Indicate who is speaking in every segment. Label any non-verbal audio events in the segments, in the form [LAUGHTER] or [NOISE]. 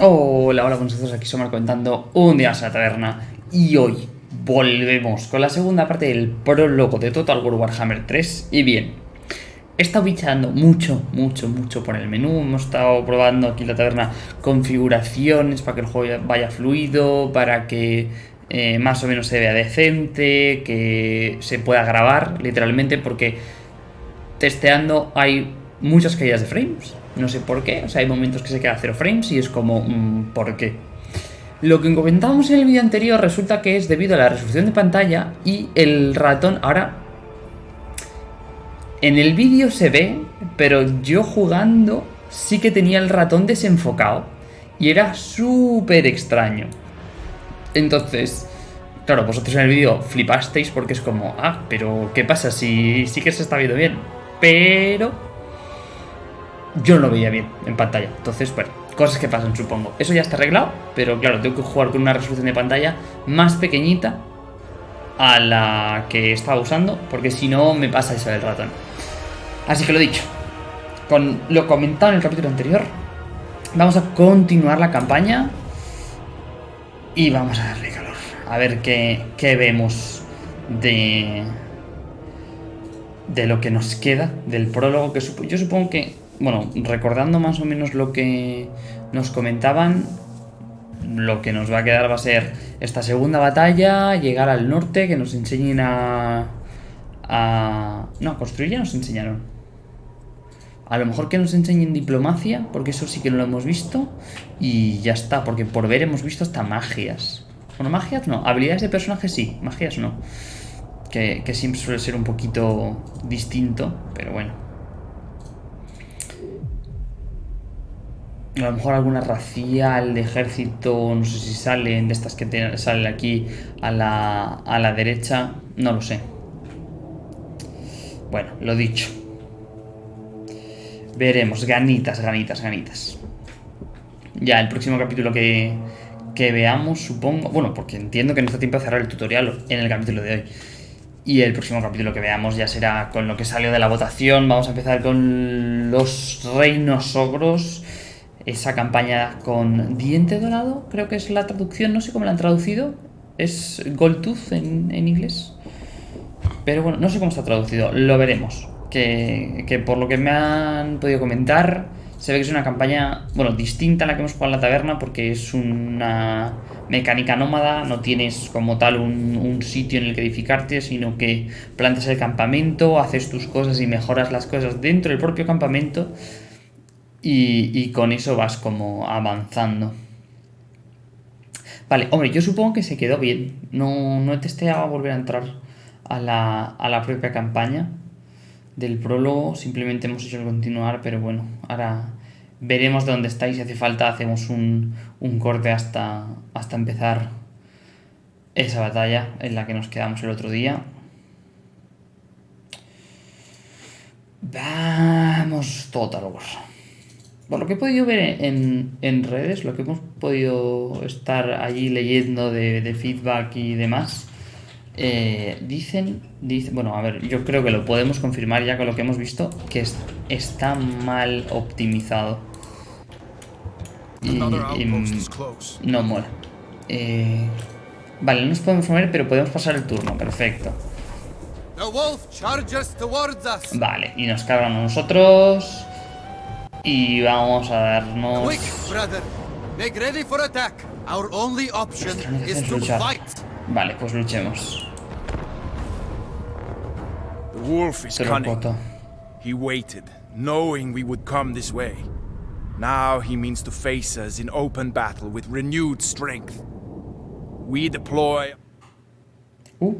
Speaker 1: Hola, hola, nosotros aquí somos comentando un día a la taberna. Y hoy volvemos con la segunda parte del prólogo de Total War Warhammer 3 y bien, he estado bichando mucho, mucho, mucho por el menú, hemos estado probando aquí la taberna configuraciones para que el juego vaya fluido, para que eh, más o menos se vea decente, que se pueda grabar literalmente porque testeando hay muchas caídas de frames no sé por qué, o sea, hay momentos que se queda cero frames y es como, mm, ¿por qué? Lo que comentábamos en el vídeo anterior resulta que es debido a la resolución de pantalla y el ratón ahora... En el vídeo se ve, pero yo jugando sí que tenía el ratón desenfocado y era súper extraño. Entonces, claro, vosotros en el vídeo flipasteis porque es como, ah, pero ¿qué pasa si sí que se está viendo bien? Pero yo no lo veía bien en pantalla. Entonces, bueno, cosas que pasan, supongo. Eso ya está arreglado, pero claro, tengo que jugar con una resolución de pantalla más pequeñita a la que estaba usando, porque si no me pasa eso del ratón. Así que lo dicho, con lo comentado en el capítulo anterior, vamos a continuar la campaña y vamos a darle calor. A ver qué, qué vemos de, de lo que nos queda del prólogo, que yo supongo que bueno, recordando más o menos lo que nos comentaban, lo que nos va a quedar va a ser esta segunda batalla, llegar al norte, que nos enseñen a... a no, construir ya nos enseñaron. A lo mejor que nos enseñen diplomacia, porque eso sí que no lo hemos visto. Y ya está, porque por ver hemos visto hasta magias. Bueno, magias no, habilidades de personaje sí, magias no. Que, que siempre suele ser un poquito distinto, pero bueno. A lo mejor alguna racial de ejército, no sé si salen de estas que salen aquí a la, a la derecha, no lo sé. Bueno, lo dicho. Veremos, ganitas, ganitas, ganitas. Ya, el próximo capítulo que, que veamos, supongo... Bueno, porque entiendo que no está tiempo de cerrar el tutorial en el capítulo de hoy. Y el próximo capítulo que veamos ya será con lo que salió de la votación. Vamos a empezar con los reinos ogros esa campaña con diente dorado, creo que es la traducción, no sé cómo la han traducido, es Gold Tooth en, inglés, pero bueno, no sé cómo está traducido, lo veremos, que, que, por lo que me han podido comentar, se ve que es una campaña, bueno, distinta a la que hemos jugado en la taberna, porque es una mecánica nómada, no tienes como tal un, un sitio en el que edificarte, sino que plantas el campamento, haces tus cosas y mejoras las cosas dentro del propio campamento, y, con eso vas como avanzando. Vale, hombre, yo supongo que se quedó bien. No, no he testeado volver a entrar a la, a la propia campaña del prólogo. Simplemente hemos hecho el continuar, pero bueno, ahora veremos de dónde estáis. Si hace falta, hacemos un, un corte hasta, hasta empezar esa batalla en la que nos quedamos el otro día. Vamos, Total War. Por lo que he podido ver en, redes, lo que hemos podido estar allí leyendo de, feedback y demás, eh, dicen, bueno, a ver, yo creo que lo podemos confirmar ya con lo que hemos visto, que está mal optimizado. Y, no mola. Eh, vale, no nos podemos mover, pero podemos pasar el turno, perfecto. Vale, y nos cargan a nosotros. Y vamos a darnos... Vale, pues luchemos.
Speaker 2: The wolf is cunning. He waited, knowing we would come this way. Now he means to face us in open battle with renewed strength. We deploy...
Speaker 1: Uh.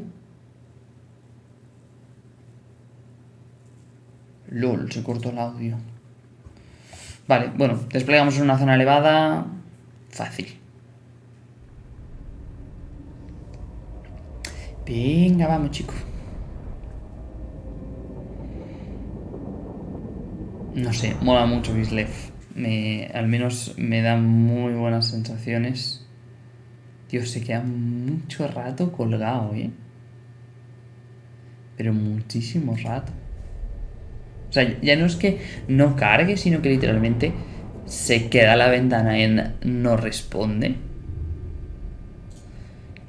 Speaker 1: LOL, se cortó el audio. Vale, bueno, desplegamos en una zona elevada. Fácil. Venga, vamos, chicos. No sé, mola mucho Bislev. Me, al menos me da muy buenas sensaciones. Dios, se queda mucho rato colgado, ¿eh? Pero muchísimo rato. O sea, ya no es que no cargue, sino que literalmente se queda la ventana en no responde.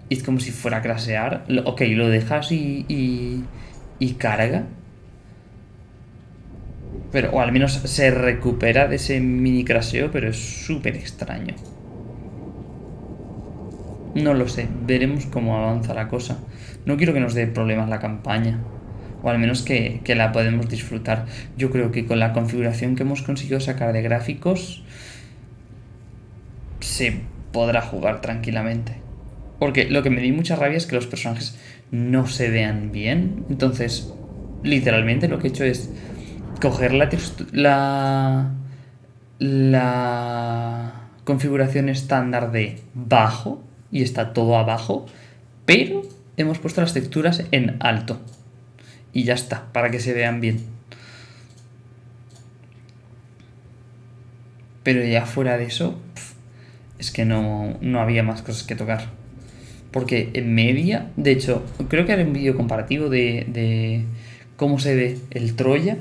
Speaker 1: Y es como si fuera a crasear. Ok, lo dejas y, y, carga. Pero, o al menos se recupera de ese mini craseo, pero es súper extraño. No lo sé, veremos cómo avanza la cosa. No quiero que nos dé problemas la campaña. O al menos que, la podemos disfrutar. Yo creo que con la configuración que hemos conseguido sacar de gráficos se podrá jugar tranquilamente. Porque lo que me di mucha rabia es que los personajes no se vean bien. Entonces, literalmente lo que he hecho es coger la, la, la configuración estándar de bajo y está todo abajo, pero hemos puesto las texturas en alto. Y ya está, para que se vean bien. Pero ya fuera de eso, es que no, no había más cosas que tocar. Porque en media, de hecho, creo que haré un vídeo comparativo de, cómo se ve el Troya,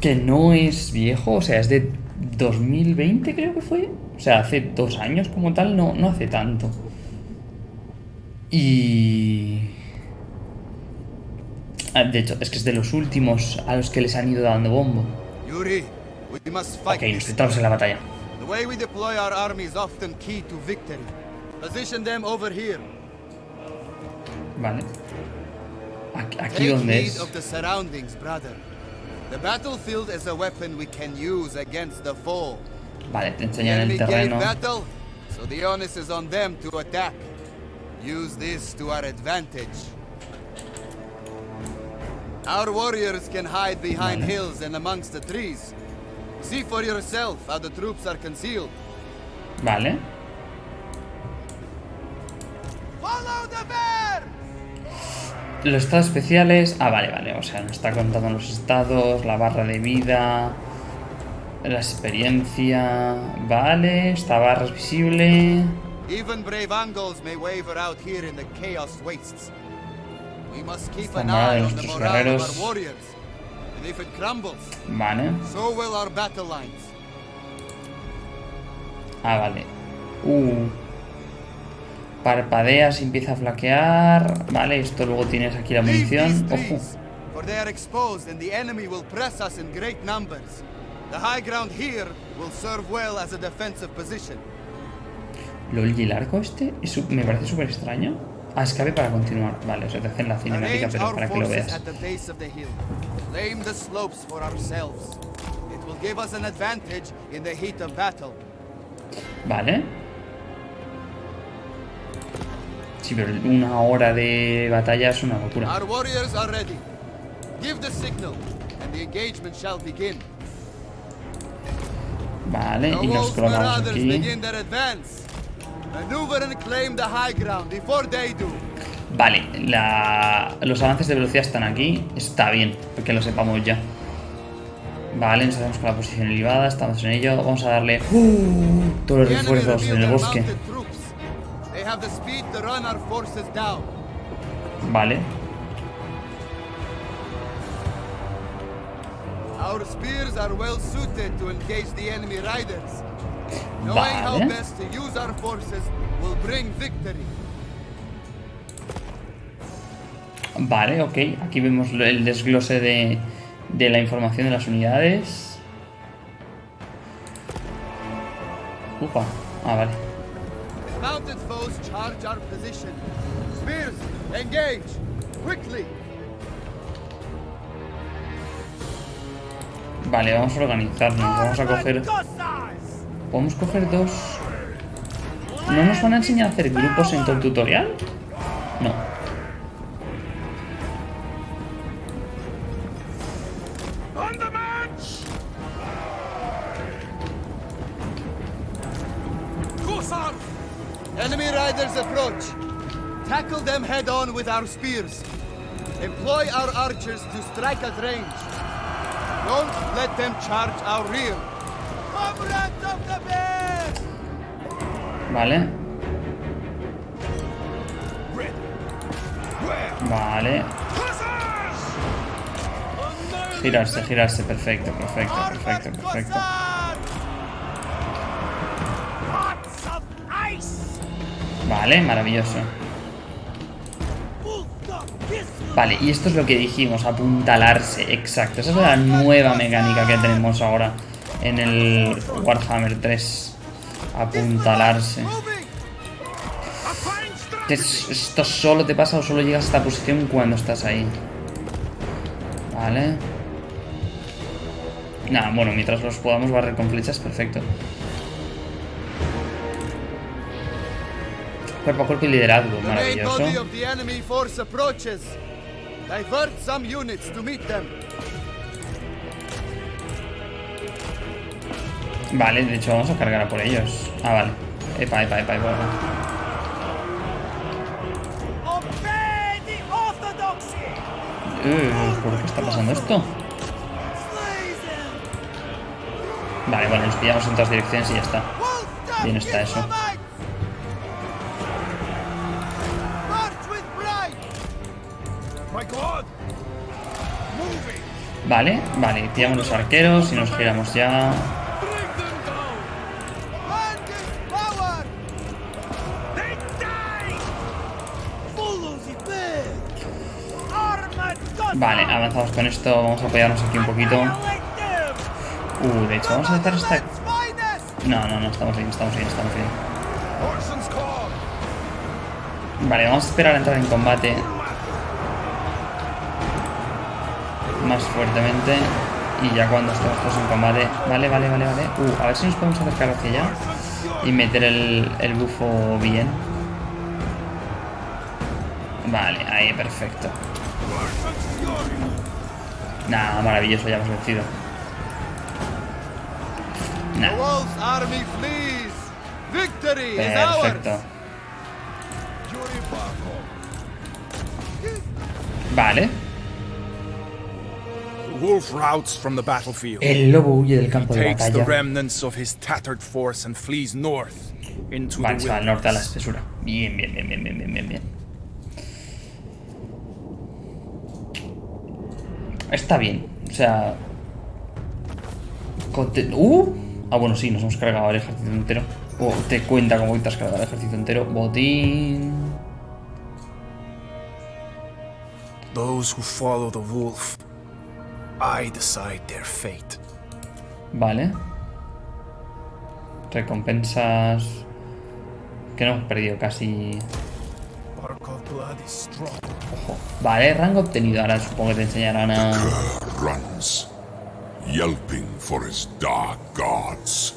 Speaker 1: que no es viejo, o sea, es de 2020 creo que fue. O sea, hace dos años como tal, no, no hace tanto. Y... Ah, de hecho, es que es de los últimos a los que les han ido dando bombo. Yuri, ok, nos en la batalla. Position them over here. Vale. Aquí, aquí donde es. Of the surroundings, brother. The battlefield is a weapon we can use against the foe. Vale, te enseñan el terreno. Battle, so the onus is on them to attack. Use this to our advantage. Our warriors can hide behind hills and amongst the trees. See for yourself how the troops are concealed. Vale. Los estados especiales... Ah, vale, vale. O sea, nos está contando los estados, la barra de vida, la experiencia... Vale, esta barra es visible... Esta de nuestros guerreros... Vale. Ah, vale. Uh... Parpadeas y empieza a flaquear. Vale, esto luego tienes aquí la munición. Ojo. LOL, ¿y el arco este? me parece súper extraño. Ah, escape para continuar. Vale, o sea, te hacen la cinemática, pero para que lo veas. Vale. Sí, pero una hora de batalla es una locura. Vale, y nos colocamos aquí. Vale, la... los avances de velocidad están aquí. Está bien, porque lo sepamos ya. Vale, nos hacemos con la posición elevada, estamos en ello. Vamos a darle uh, todos los refuerzos en el bosque. Vale. Our spears are well suited to engage the enemy riders. Victory. Vale, ok. Aquí vemos el desglose de, de la información de las unidades. Upa. Ah, vale. Vale, vamos a organizarnos. Vamos a coger... ¿Podemos coger dos? ¿No nos van a enseñar a hacer grupos en todo el tutorial? No. Enemy riders approach. Tackle them head on with our spears. Employ our archers to strike at range. Don't let them charge our rear. Vale. Vale. Girarse, girarse. Perfecto, perfecto, perfecto, perfecto. Vale, maravilloso. Vale, y esto es lo que dijimos, apuntalarse, exacto. Esa es la nueva mecánica que tenemos ahora en el Warhammer 3. Apuntalarse. Esto solo te pasa o solo llegas a esta posición cuando estás ahí. Vale. Nada, bueno, mientras los podamos barrer con flechas, perfecto. Cuerpo a cuerpo y liderazgo, maravilloso. Vale, de hecho vamos a cargar a por ellos. Ah, vale. Epa, epa, epa, epa. Uh, ¿Por qué está pasando esto? Vale, bueno, los pillamos en todas direcciones y ya está. Bien está eso. Vale, vale, tiramos los arqueros y nos giramos ya. Con esto, vamos a apoyarnos aquí un poquito. Uh, de hecho, vamos a hacer esta... No, no, no, estamos bien, estamos bien, estamos bien. Vale, vamos a esperar a entrar en combate. Más fuertemente. Y ya cuando estemos todos en combate... Vale, vale, vale, vale. Uh, a ver si nos podemos acercar hacia allá. Y meter el, el bufo bien. Vale, ahí, perfecto. Nada, maravilloso, ya hemos vencido. Perfecto. Vale. El lobo huye del campo de batalla. Vale, se va al norte a la espesura. Bien, bien, bien, bien, bien, bien, bien. Está bien. O sea... ¡Uh! Ah, bueno, sí, nos hemos cargado el ejército entero. O te cuenta como te has cargado el ejército entero. Botín. Those who follow the wolf, I decide their fate. Vale. Recompensas. Que no hemos perdido casi. Ojo. Vale, rango obtenido. Ahora supongo que te enseñarán a yelping for his dark gods.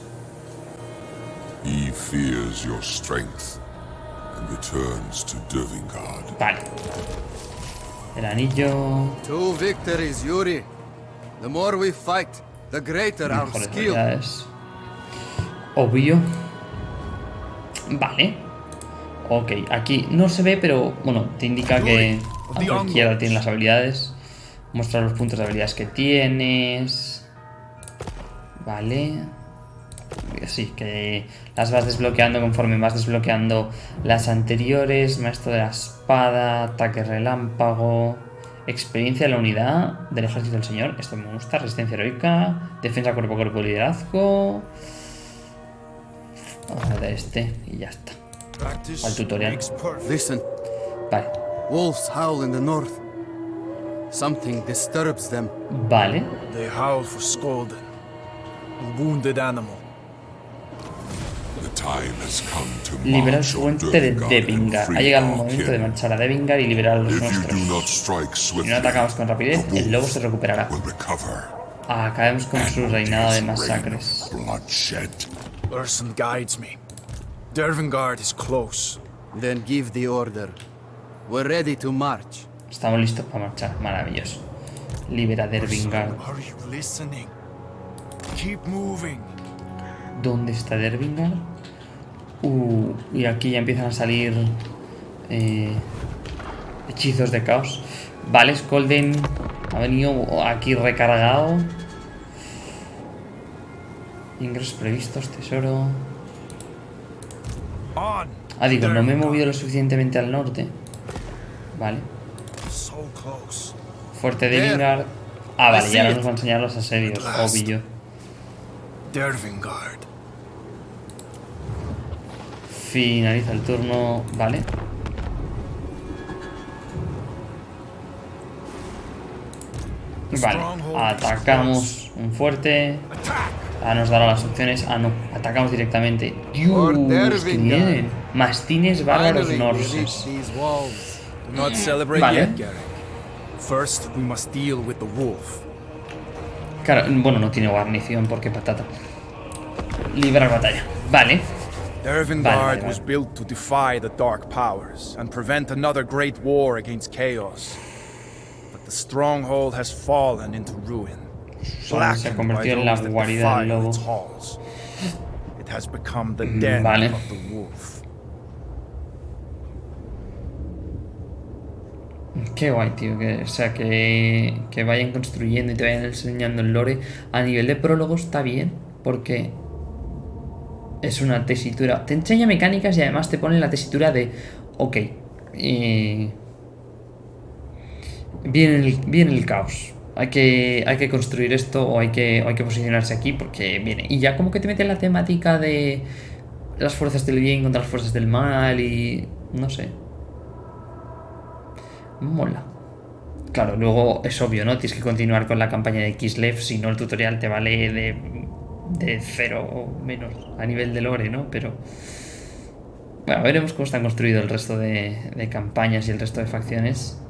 Speaker 1: He fears your strength and returns to Dervingard. Vale. El anillo.
Speaker 3: Two victories, Yuri. The more we fight, the greater our skill.
Speaker 1: Obvio. Vale. Ok, aquí no se ve, pero bueno, te indica que a la izquierda tiene las habilidades. Mostrar los puntos de habilidades que tienes. Vale. Sí, que las vas desbloqueando conforme vas desbloqueando las anteriores. Maestro de la espada, ataque relámpago, experiencia de la unidad del ejército del señor. Esto me gusta. Resistencia heroica, defensa cuerpo a cuerpo, liderazgo. Vamos a ver este y ya está. Al tutorial. Vale. Wolves howl in the north. Something disturbs them. Vale. They howl for Liberar su fuente de Devingar. Ha llegado el momento de marchar a Devingar y liberar a los nuestros. Si no atacamos con rapidez, el lobo se recuperará. Acabemos con su reinado de masacres. Urson guides me. Dervingard is close. Then give the order. We're ready to march. Estamos listos para marchar. Maravilloso. Libera Dervingard. Are you listening? ¿Dónde está Dervingar? Uh, y aquí ya empiezan a salir eh, hechizos de caos. Vale, Skolden ha venido aquí recargado. Ingresos previstos, tesoro. Ah, digo, no me he movido lo suficientemente al norte. Vale. Fuerte de Vingar. Ah, vale, ya nos va a enseñar los asedios, obvio. Finaliza el turno, vale. Vale, atacamos un fuerte. Ah, nos dará las opciones. Ah, no, atacamos directamente. Dios, que vienen. Mastines bárbaros norses. Vale.
Speaker 2: First, we must deal with the wolf.
Speaker 1: Claro, bueno, no tiene guarnición porque patata. Librar batalla. Vale.
Speaker 2: Dervingard vale, vale. was built to defy the dark powers and prevent another great war against chaos. But the stronghold has fallen into ruin.
Speaker 1: Se convirtió en la guarida del lobo.
Speaker 2: It has become the den vale. of the wolf.
Speaker 1: Qué guay, tío. Que, o sea, que, que vayan construyendo y te vayan enseñando el lore. A nivel de prólogo está bien, porque es una tesitura. Te enseña mecánicas y además te pone la tesitura de, ok, viene, el, viene el caos. Hay que, hay que construir esto o hay que, hay que posicionarse aquí porque viene. Y ya como que te mete la temática de las fuerzas del bien contra las fuerzas del mal y... no sé. Mola. Claro, luego es obvio, ¿no? Tienes que continuar con la campaña de Kislev, si no el tutorial te vale de, de cero o menos a nivel de lore, ¿no? Pero... Bueno, veremos cómo están construidos el resto de, de campañas y el resto de facciones.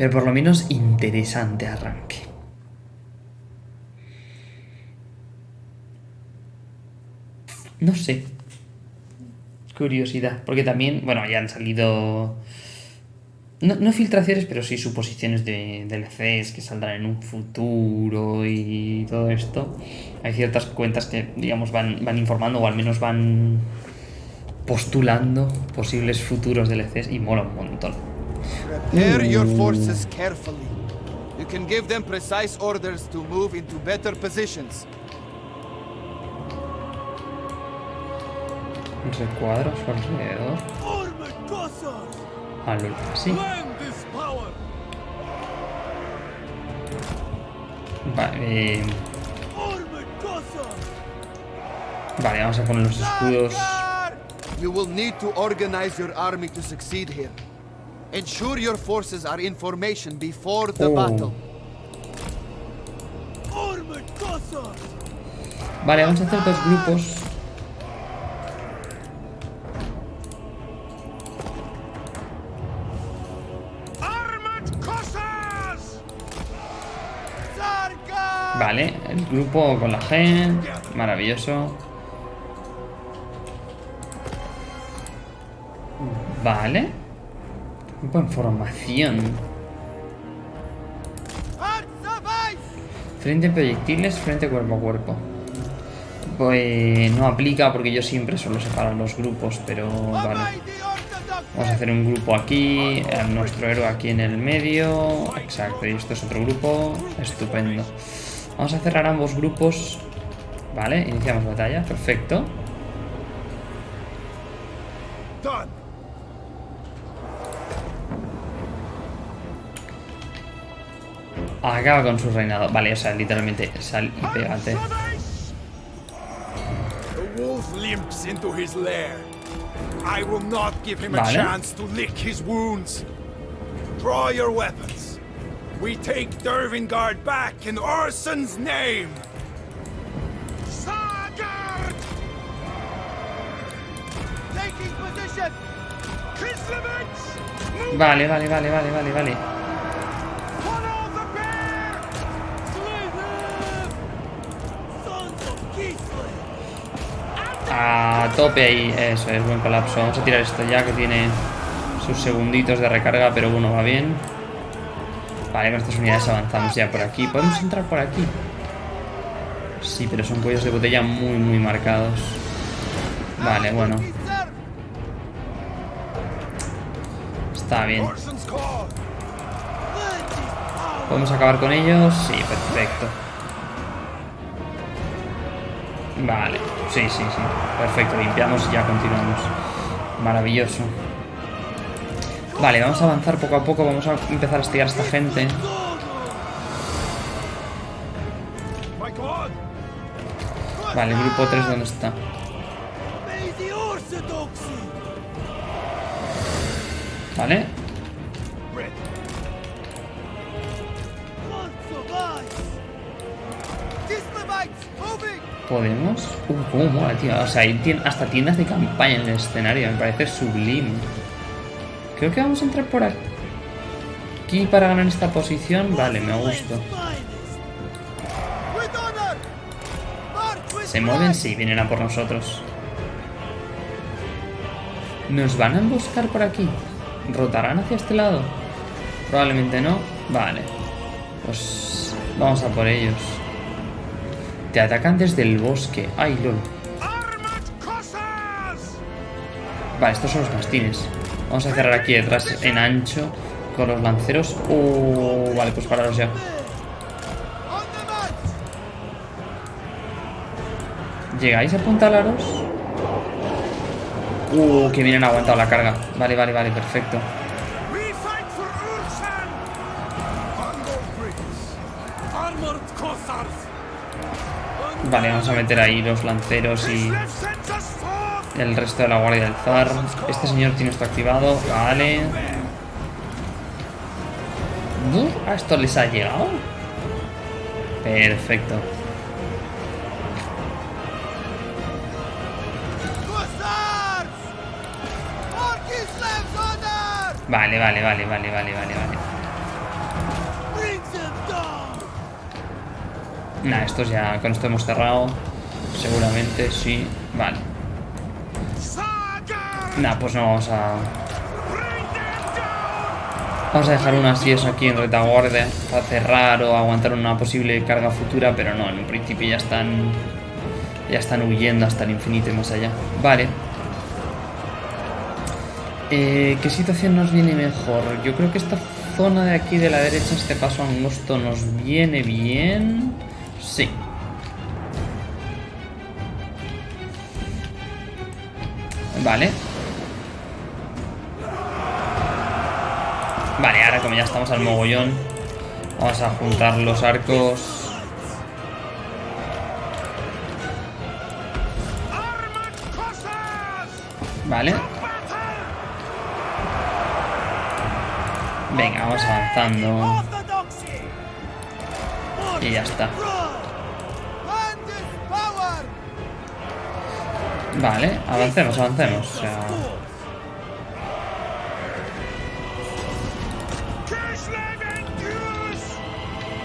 Speaker 1: Pero por lo menos interesante arranque. No sé. Curiosidad. Porque también, bueno, ya han salido no, filtraciones, pero sí suposiciones de DLCs que saldrán en un futuro y todo esto. Hay ciertas cuentas que, digamos, van, van informando o al menos van postulando posibles futuros DLCs y mola un montón. Prepare your uh. forces carefully. You can give them precise orders to move into better positions. Recuadros alrededor. Ah, sí. Vale. Eh... Vale, vamos a poner los escudos. You will need to organize your army to succeed here. Ensure your forces are in formation before the oh. battle. Vale, vamos a hacer dos grupos Vale, el grupo con la gen. Maravilloso. Vale. Grupo en formación. Frente a proyectiles, frente cuerpo a cuerpo. Pues no aplica porque yo siempre suelo separar los grupos, pero vale. Vamos a hacer un grupo aquí, nuestro héroe aquí en el medio. Exacto, y esto es otro grupo. Estupendo. Vamos a cerrar ambos grupos. Vale, iniciamos batalla. Perfecto. Acaba con su reinado. Vale, o sea, literalmente sal y pégate. I will not give him a chance to lick his wounds. Draw your weapons. We take Dervingard back in Orson's name! Sagard! Taking position! Kislevich! Vale, vale, vale, vale, vale, vale. A tope ahí, eso es, buen colapso. Vamos a tirar esto ya que tiene sus segunditos de recarga, pero uno va bien. Vale, con estas unidades avanzamos ya por aquí. ¿Podemos entrar por aquí? Sí, pero son cuellos de botella muy, muy marcados. Vale, bueno. Está bien. ¿Podemos acabar con ellos? Sí, perfecto. Vale, sí, sí, sí. Perfecto, limpiamos y ya continuamos. Maravilloso. Vale, vamos a avanzar poco a poco, vamos a empezar a estudiar a esta gente. Vale, grupo 3, ¿dónde está? Vale. Podemos... Uh, cómo mola, tío. O sea, hay hasta tiendas de campaña en el escenario. Me parece sublime. Creo que vamos a entrar por aquí para ganar esta posición. Vale, me gusta. ¿Se mueven? Sí, vienen a por nosotros. ¿Nos van a emboscar por aquí? ¿Rotarán hacia este lado? Probablemente no. Vale. Pues vamos a por ellos. Te atacan desde el bosque. ¡Ay, lol! Vale, estos son los mastines. Vamos a cerrar aquí detrás en ancho con los lanceros. Uh, vale, pues pararos ya. ¿Llegáis a apuntalaros? Uh, que vienen aguantado la carga. Vale, vale, vale, perfecto. Vale, vamos a meter ahí los lanceros y el resto de la guardia del zar. Este señor tiene esto activado. Vale. ¿A esto les ha llegado? Perfecto. Vale, vale, vale, vale, vale, vale, vale. Nah, estos ya, con esto hemos cerrado. Seguramente, sí. Vale. Nah, pues no vamos a... Vamos a dejar unas 10 aquí en retaguardia para cerrar o aguantar una posible carga futura, pero no, en un principio ya están... Ya están huyendo hasta el infinito y más allá. Vale. Eh, ¿Qué situación nos viene mejor? Yo creo que esta zona de aquí de la derecha, este paso angosto, nos viene bien. Sí. Vale. Vale, ahora como ya estamos al mogollón, vamos a juntar los arcos. Vale. Venga, vamos avanzando. Y ya está. Vale, avancemos, avancemos. O sea...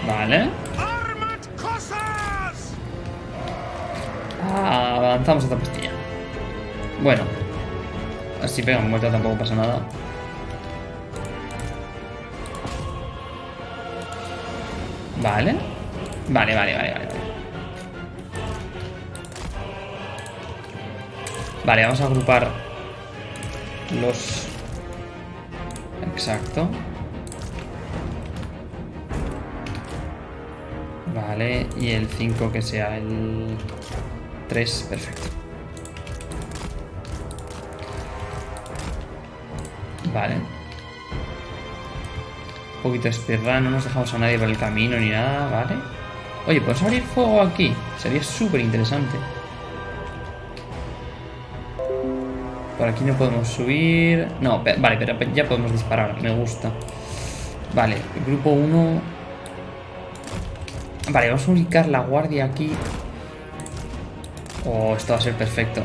Speaker 1: Vale. Ah, avanzamos a esta pastilla. Bueno. Así pega muerto tampoco pasa nada. Vale. Vale, vale, vale, vale. Vale, vamos a agrupar los... Exacto. Vale, y el 5 que sea el 3, perfecto. Vale. Un poquito de speedrun, no nos dejamos a nadie por el camino ni nada, ¿vale? Oye, ¿podemos abrir fuego aquí? Sería súper interesante. Por aquí no podemos subir... No, vale, pero ya podemos disparar, me gusta. Vale, grupo 1... Vale, vamos a ubicar la guardia aquí. Oh, esto va a ser perfecto.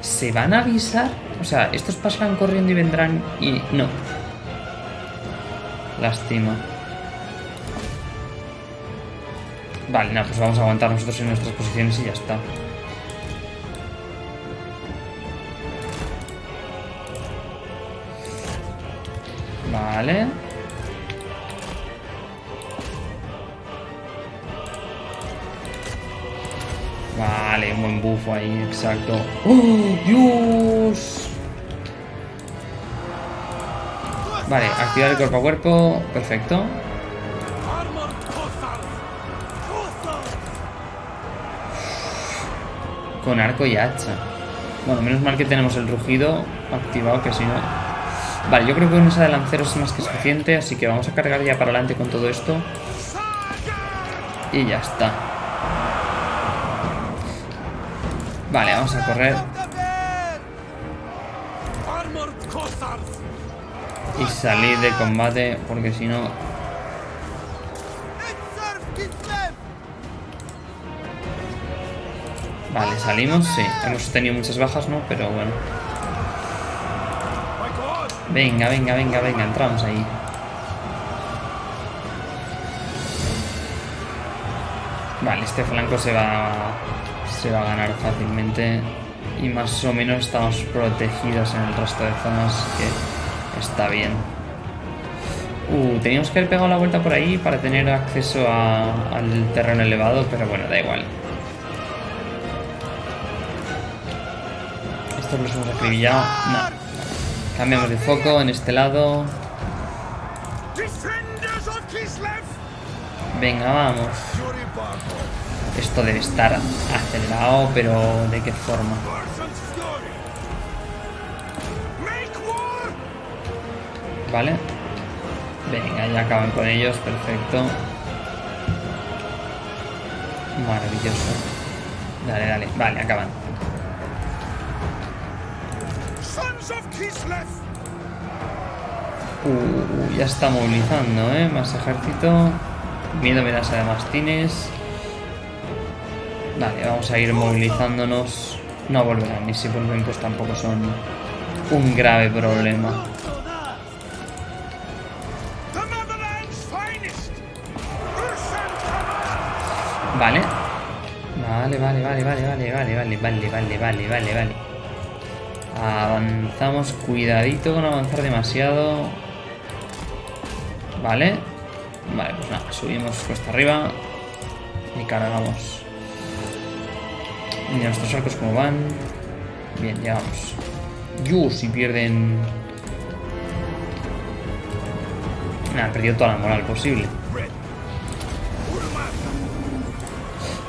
Speaker 1: ¿Se van a avisar? O sea, estos pasarán corriendo y vendrán y... No. Lástima. Vale, nada, pues vamos a aguantar nosotros en nuestras posiciones y ya está. Vale. Vale, un buen bufo ahí, exacto. ¡Oh, Dios! Vale, activar el cuerpo a cuerpo. Perfecto. Con arco y hacha. Bueno, menos mal que tenemos el rugido activado, que si no... Vale, yo creo que con esa de lanceros es más que suficiente, así que vamos a cargar ya para adelante con todo esto. Y ya está. Vale, vamos a correr. Y salir de combate, porque si no... Vale, salimos, sí. Hemos tenido muchas bajas, ¿no? Pero bueno. Venga, venga, venga, venga, entramos ahí. Vale, este flanco se va, se va a ganar fácilmente. Y más o menos estamos protegidos en el resto de zonas, que está bien. Uh, teníamos que haber pegado la vuelta por ahí para tener acceso al terreno elevado, pero bueno, da igual. Estos los hemos acribillado. No. Cambiamos de foco en este lado. Venga, vamos. Esto debe estar acelerado, pero ¿de qué forma? Vale. Venga, ya acaban con ellos, perfecto. Maravilloso. Dale, dale, vale, acaban. Uh, ya está movilizando, ¿eh? Más ejército. Miedo me das además tienes. Vale, vamos a ir movilizándonos. No volverán, y si vuelven pues tampoco son un grave problema. Vale. Vale, vale, vale, vale, vale, vale, vale, vale, vale, vale, vale, vale. Avanzamos, cuidadito con avanzar demasiado. Vale. Vale, pues nada, subimos cuesta arriba y cargamos. Mira nuestros arcos como van. Bien, llegamos. Yu, si pierden... Nada, han perdido toda la moral posible.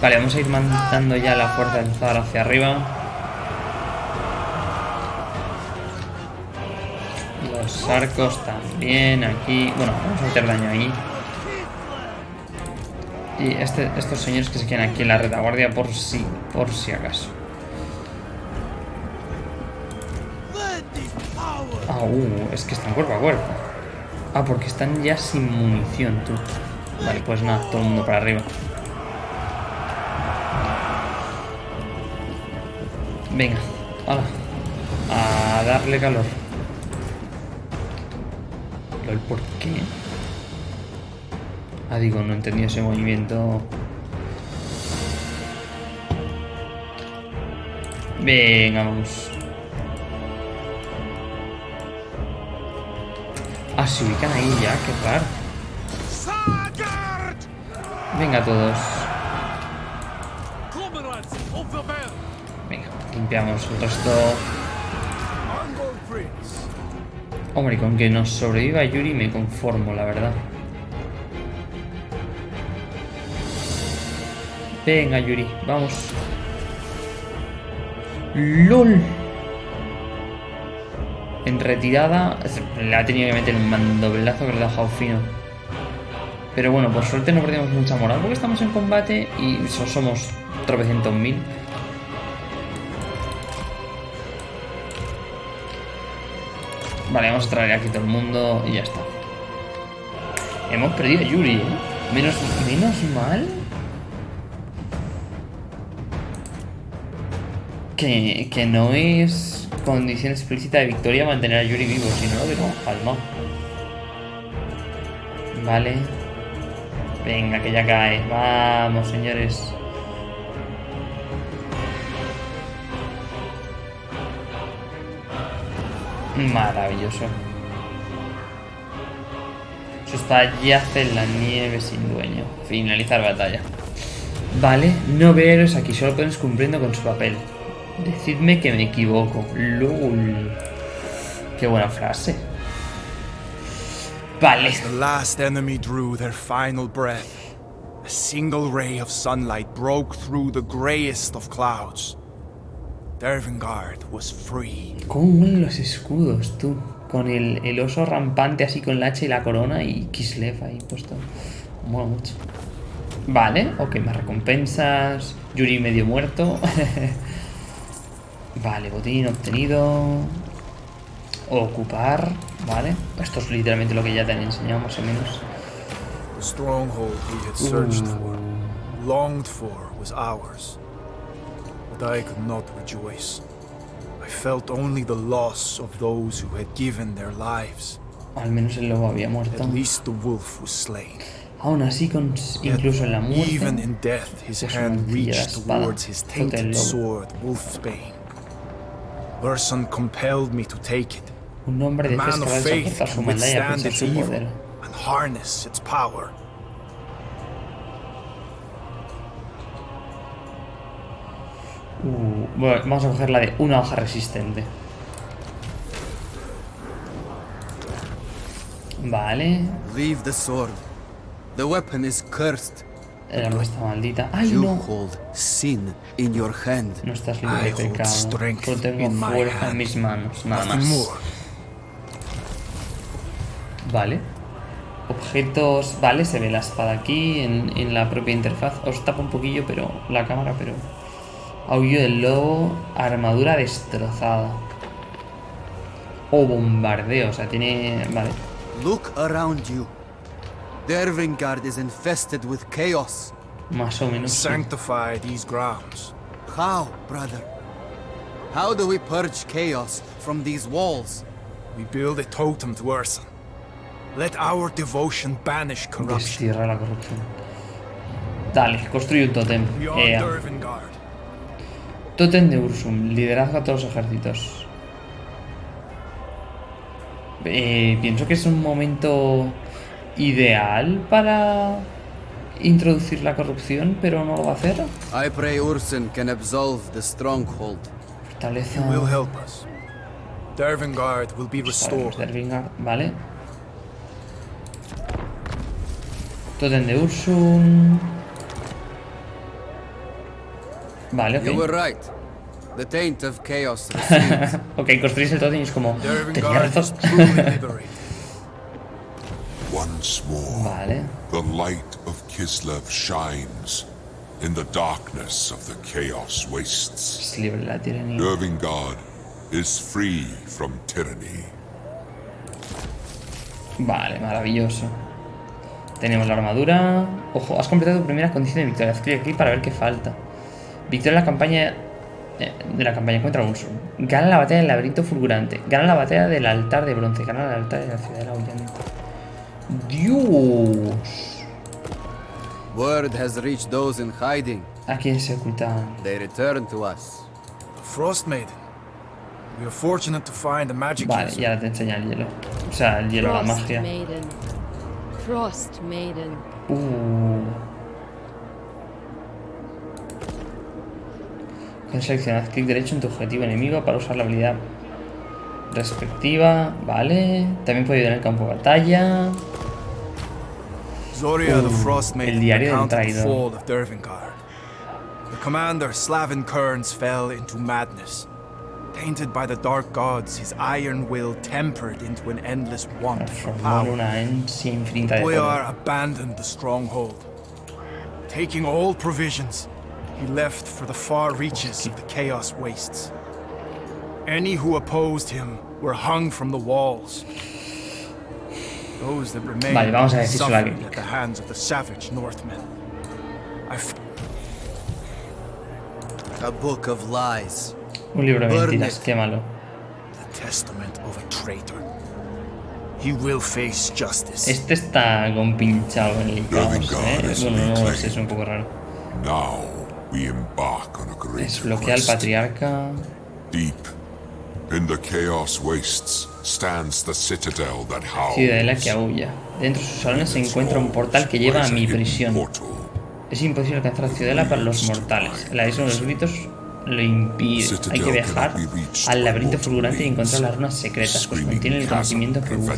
Speaker 1: Vale, vamos a ir mandando ya la fuerza del Zar hacia arriba. Arcos también aquí. Bueno, vamos a meter daño ahí. Y este, estos señores que se quedan aquí en la retaguardia por si, por si acaso. Ah, uh, es que están cuerpo a cuerpo. Ah, porque están ya sin munición, tú. Vale, pues nada, todo el mundo para arriba. Venga, hola. A darle calor el por qué. Ah, digo, no entendí ese movimiento. Venga, vamos. Ah, se ubican ahí ya, qué raro. Venga todos. Venga, limpiamos el resto. Hombre, con que nos sobreviva Yuri me conformo, la verdad. Venga, Yuri, vamos. ¡LOL! En retirada... Le ha tenido que meter el mandoblazo que le ha dejado fino. Pero bueno, por suerte no perdemos mucha moral porque estamos en combate y somos tropecientos mil. Vale, vamos a traer aquí todo el mundo y ya está. Hemos perdido a Yuri, ¿eh? Menos, menos mal. Que, que no es condición explícita de victoria mantener a Yuri vivo, si no lo hubiéramos palmado. Vale. Venga, que ya cae. Vamos, señores. Maravilloso. Eso está yace en la nieve sin dueño. Finalizar batalla. Vale, no veo héroes aquí, solo podemos cumpliendo con su papel. Decidme que me equivoco. LOL. Qué buena frase. Vale.
Speaker 2: the last enemy drew their final breath, a single ray of sunlight broke through the greyest of clouds. Dervingard was free.
Speaker 1: ¿Cómo los escudos, tú? Con el, el, oso rampante así con la hacha y la corona y Kislev ahí puesto. Mola mucho. Vale, ok, más recompensas. Yuri medio muerto. [LAUGHS] Vale, botín obtenido. Ocupar, vale. Esto es literalmente lo que ya te han enseñado más o menos.
Speaker 2: The stronghold we had searched for, longed for, was ours. But I could not rejoice. I felt only the loss of those who had given their lives.
Speaker 1: Al menos el lobo había muerto.
Speaker 2: At least the wolf was slain.
Speaker 1: Aún así, con, incluso en la muerte,
Speaker 2: Even in death, his hand reached towards his tainted sword, Wolfsbane. Urson compelled me to take it.
Speaker 1: Un hombre
Speaker 2: A
Speaker 1: de fe
Speaker 2: man of faith can withstand its evil and harness its power.
Speaker 1: Bueno, vamos a coger la de una hoja resistente. Vale.
Speaker 3: Leave the sword. The weapon is cursed.
Speaker 1: Arma está maldita. ¡Ay,
Speaker 3: You
Speaker 1: no!
Speaker 3: hold sin in your hand.
Speaker 1: No estás libre de pecado.
Speaker 2: strength
Speaker 1: Solo tengo fuerza en mis manos, nada más. Vale. Objetos... Vale, se ve la espada aquí en, en la propia interfaz. Os tapa un poquillo pero la cámara, pero... Aullo del lobo, armadura destrozada. O bombardeo, o sea, tiene... Vale.
Speaker 3: Look around you. Dervingard is infested with chaos.
Speaker 1: Más o menos.
Speaker 2: Sanctify these grounds.
Speaker 3: How, brother? How do we purge chaos from these walls?
Speaker 2: We build a totem to Urson. Let our devotion banish corruption.
Speaker 1: Destierra la corrupción. Dale, construye un.
Speaker 2: Beyond Dervingard.
Speaker 1: Tótem de Ursum, liderazgo a todos los ejércitos. Eh, pienso que es un momento ideal para introducir la corrupción, pero no lo va a hacer.
Speaker 3: I pray Urson can absolve the stronghold.
Speaker 1: Fortaleza.
Speaker 2: Will help us. Dervingard will be restored.
Speaker 1: de Ervingard, vale. Tótem de Ursum. Vale,
Speaker 3: You were
Speaker 1: ok.
Speaker 3: right. The taint of chaos [LAUGHS]
Speaker 1: ok, construís el tótem y es como. Tenía razón. [LAUGHS]
Speaker 4: Once more,
Speaker 1: Vale.
Speaker 4: the light of Kislev shines in the darkness of the Chaos Wastes.
Speaker 1: Es libre la tiranía.
Speaker 4: Dervingard is free from tyranny.
Speaker 1: Vale, maravilloso. Tenemos la armadura. Ojo, has completado tu primera condición de victoria. Clic aquí para ver qué falta. Victoria en la campaña. eh, de la campaña contra Ursum. Gana la batalla del laberinto fulgurante. Gana la batalla del altar de bronce. Gana el altar de la ciudad de la Aullante. Dios.
Speaker 3: Word has reached those in hiding.
Speaker 1: ¿A quién se ocultan?
Speaker 3: They return to us.
Speaker 2: Frost Maiden. We are fortunate to find a magic
Speaker 1: Vale,
Speaker 2: user.
Speaker 1: y ahora te enseña el hielo. O sea, el hielo, la
Speaker 5: Frost
Speaker 1: magia.
Speaker 5: Maiden. Frost Maiden.
Speaker 1: Uh. Con seleccionar clic derecho en tu objetivo enemigo para usar la habilidad respectiva. Vale. También puede ayudar en el campo de batalla.
Speaker 2: Zoria the
Speaker 1: Uh, el diario del traidor.
Speaker 2: The commander, Slavin Kearns, fell into madness. Tainted by the dark gods, his iron will tempered into an endless want for power. Boyar abandoned the stronghold. Taking all provisions, he left for the far reaches of the Chaos Wastes. Any who opposed him were hung from the walls. Those that remained
Speaker 1: Vale, vamos a decir
Speaker 2: suffered
Speaker 1: aquí.
Speaker 2: at the hands of the savage Northmen. I f-
Speaker 3: A book of lies.
Speaker 1: Un libro de
Speaker 3: Burn
Speaker 1: mentiras,
Speaker 3: it.
Speaker 1: quémalo.
Speaker 2: the testament of a traitor. He will face justice.
Speaker 1: Este está compinchado en el caos, ¿eh? Bueno, no lo es un poco raro.
Speaker 4: Now we embark on a great
Speaker 1: Desbloquea al patriarca.
Speaker 4: Deep in the Chaos Wastes stands the citadel that
Speaker 1: Ciudadela que aúlla. Dentro de sus salones se encuentra un portal que lleva a mi prisión. Es imposible alcanzar la ciudadela para los mortales. El abismo de los gritos lo impide. Hay que viajar al laberinto fulgurante y encontrar las runas secretas, pues contienen el conocimiento que busca.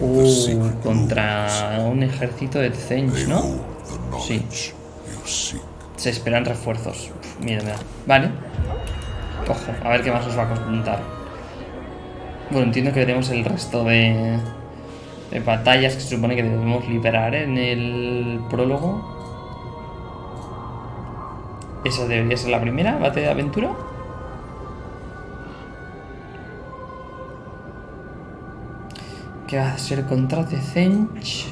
Speaker 1: Uh, contra un ejército de. Tzench, ¿no?
Speaker 4: seek.
Speaker 1: Se esperan refuerzos. Uf, Mira, mira. Vale. Ojo, a ver qué más os va a contar. Bueno, entiendo que veremos el resto de, de batallas que se supone que debemos liberar en el prólogo. Esa debería ser la primera, bate de aventura. ¿Qué va a ser contra Zench?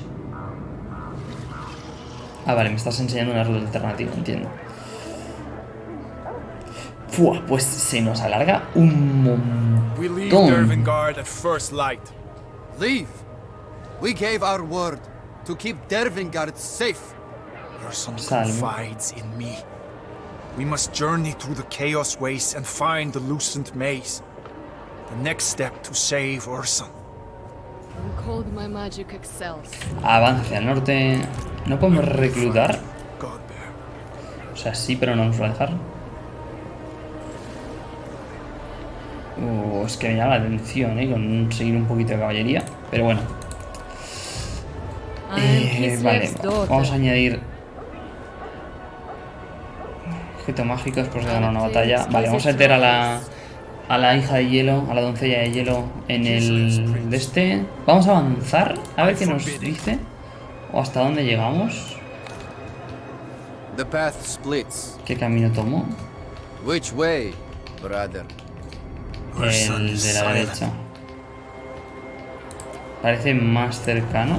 Speaker 1: Ah, vale, me estás enseñando una ruta alternativa, entiendo. Fua, pues se nos alarga un montón.
Speaker 3: Leave. We gave our word to keep Dervingard safe.
Speaker 2: Urson confides in me. We must journey through the Chaos Waste and find the Lucent Maze. The next step to save Urson.
Speaker 1: Avanza hacia el norte. ¿No podemos reclutar? O sea, sí, pero no nos va a dejar. Uh, es que me llama la atención, ¿eh? Conseguir un poquito de caballería. Pero bueno. Eh, vale, vamos a añadir objetos mágicos pues de ganar una batalla. Vale, vamos a meter a la a la hija de hielo, a la doncella de hielo en el de este. Vamos a avanzar, a ver qué nos dice. O hasta dónde llegamos. ¿Qué camino tomó?
Speaker 3: Which way, brother?
Speaker 1: El de la derecha. Parece más cercano.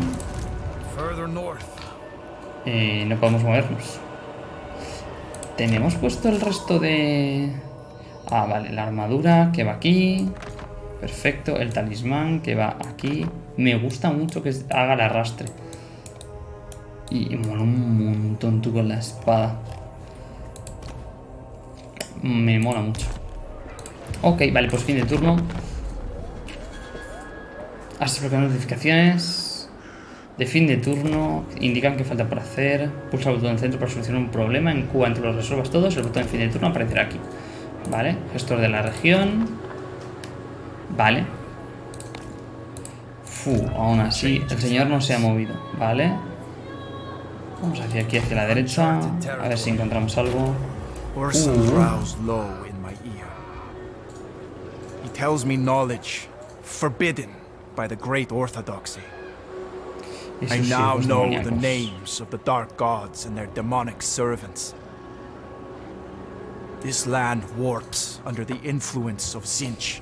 Speaker 1: Eh, no podemos movernos. Tenemos puesto el resto de... Ah, vale, la armadura que va aquí. Perfecto, el talismán que va aquí. Me gusta mucho que haga el arrastre. Y mola un montón tú con la espada. Me mola mucho. Ok, vale, pues fin de turno. Hasta bloquear notificaciones de fin de turno, indican que falta por hacer, pulsa el botón del centro para solucionar un problema, en Cuba entre los resuelvas todos, el botón de fin de turno aparecerá aquí. Vale, gestor de la región. Vale. Fu, aún así, el señor no se ha movido, ¿vale? Vamos hacia aquí, hacia la derecha, a ver si encontramos algo. Uh.
Speaker 2: He tells me knowledge forbidden by the great orthodoxy. I now know the names of the dark gods and their demonic servants. This land warps under the influence of Zinch.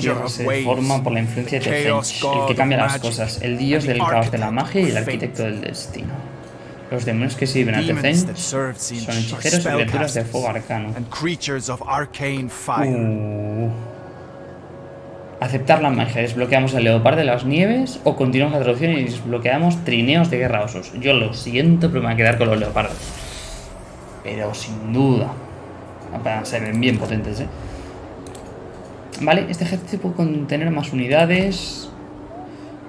Speaker 1: Tierra se forma por la influencia de Zinch, el que cambia las cosas, el dios del caos de la magia y el arquitecto del destino. Los demonios que sirven a Tezench son hechiceros y criaturas de fuego arcano. Uh. Aceptar la magia. Desbloqueamos el leopardo de las nieves o continuamos la traducción y desbloqueamos trineos de guerra osos. Yo lo siento, pero me voy a quedar con los leopardos. Pero sin duda. Se ven bien potentes, ¿eh? Vale, este ejército puede contener más unidades.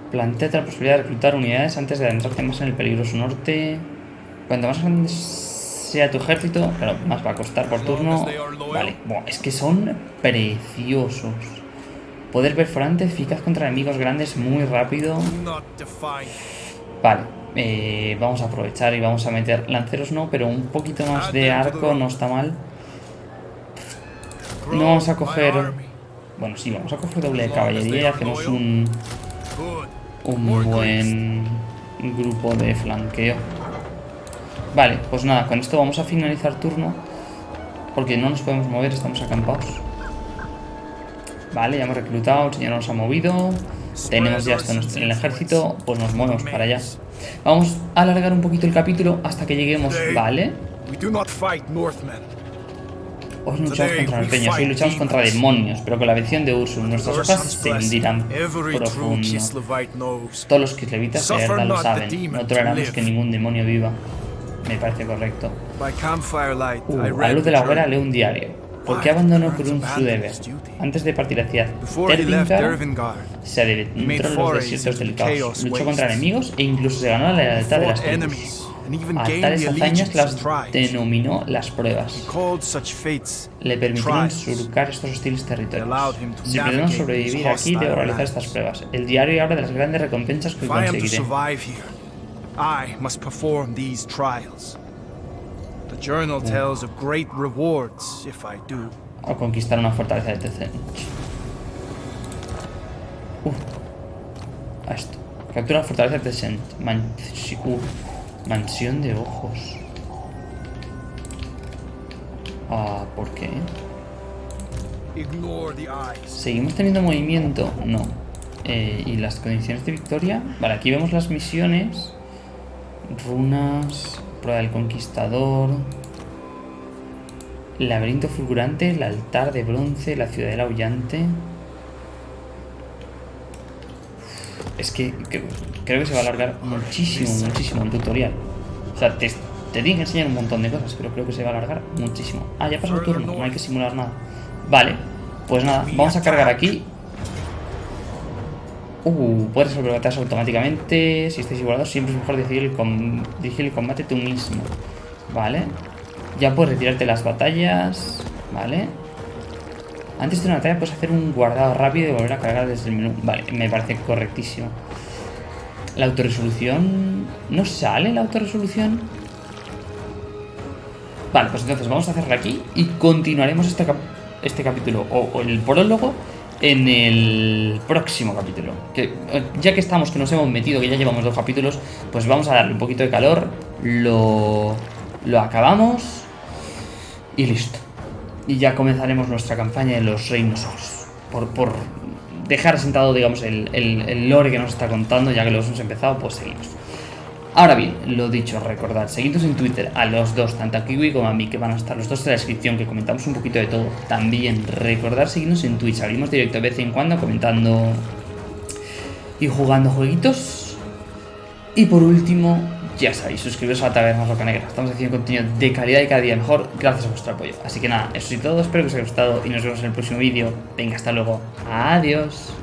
Speaker 1: Plantea la posibilidad de reclutar unidades antes de adentrarte más en el peligroso norte. Cuanto más grande sea tu ejército, claro, más va a costar por turno. Vale, es que son preciosos. Poder perforante eficaz contra enemigos grandes muy rápido. Vale, eh, vamos a aprovechar y vamos a meter lanceros no, pero un poquito más de arco no está mal. No vamos a coger... Bueno, sí, vamos a coger doble de caballería y hacemos un... Un buen grupo de flanqueo. Vale, pues nada, con esto vamos a finalizar turno. Porque no nos podemos mover, estamos acampados. Vale, ya hemos reclutado, el señor nos ha movido. Tenemos ya esto en el ejército, pues nos movemos para allá. Vamos a alargar un poquito el capítulo hasta que lleguemos, ¿vale? Hoy luchamos contra los peñas, hoy luchamos contra demonios, pero con la bendición de Ursul, nuestras hojas se extendirán profundo. Todos los que levitas de verdad lo saben, no toleramos que ningún demonio viva. Me parece correcto. Uh, a la luz de la hoguera leo un diario. ¿Por qué abandonó un su deber? Antes de partir hacia Dervingar, se adentró en los desiertos del caos, luchó contra enemigos e incluso se ganó la lealtad de las tribus. A tales hazañas las denominó las pruebas. Le permitieron surcar estos hostiles territorios. Si pretendo sobrevivir aquí, debo realizar estas pruebas. El diario habla de las grandes recompensas que conseguiré.
Speaker 2: The journal mm. tells of great rewards if I do.
Speaker 1: O conquistar una fortaleza de TC. Uh. A esto. Captura la fortaleza de Tesent. Uh, mansión de ojos. Ah, ¿por qué? ¿Seguimos teniendo movimiento? No. Eh, ¿Y las condiciones de victoria? Vale, aquí vemos las misiones. Runas prueba del conquistador. Laberinto fulgurante, el altar de bronce, la ciudadela aullante. Es que creo que se va a alargar muchísimo, muchísimo el tutorial. O sea, te, te tienen que enseñar un montón de cosas, pero creo que se va a alargar muchísimo. Ah, ya pasó el turno, no hay que simular nada. Vale, pues nada, vamos a cargar aquí. Uh, puedes resolver batallas automáticamente. Si estáis igualados, siempre es mejor dirigir el combate tú mismo. Vale. Ya puedes retirarte las batallas. Vale. Antes de una batalla puedes hacer un guardado rápido y volver a cargar desde el menú. Vale, me parece correctísimo. La autorresolución... ¿No sale la autorresolución? Vale, pues entonces vamos a hacerla aquí y continuaremos este, este capítulo o, el prólogo en el próximo capítulo. Que, eh, ya que estamos, que nos hemos metido, que ya llevamos dos capítulos, pues vamos a darle un poquito de calor, lo, lo acabamos y listo. Y ya comenzaremos nuestra campaña de los Reinos Por, por dejar sentado, digamos, el, el, lore que nos está contando, ya que lo hemos empezado, pues seguimos. Ahora bien, lo dicho, recordad, seguidnos en Twitter a los dos, tanto a Kiwi como a mí, que van a estar los dos en la descripción, que comentamos un poquito de todo. También recordad seguirnos en Twitch, abrimos directo de vez en cuando comentando y jugando jueguitos. Y por último, ya sabéis, suscribiros a la Taberna Roca Negra. Estamos haciendo contenido de calidad y cada día mejor gracias a vuestro apoyo. Así que nada, eso es todo, espero que os haya gustado y nos vemos en el próximo vídeo. Venga, hasta luego. Adiós.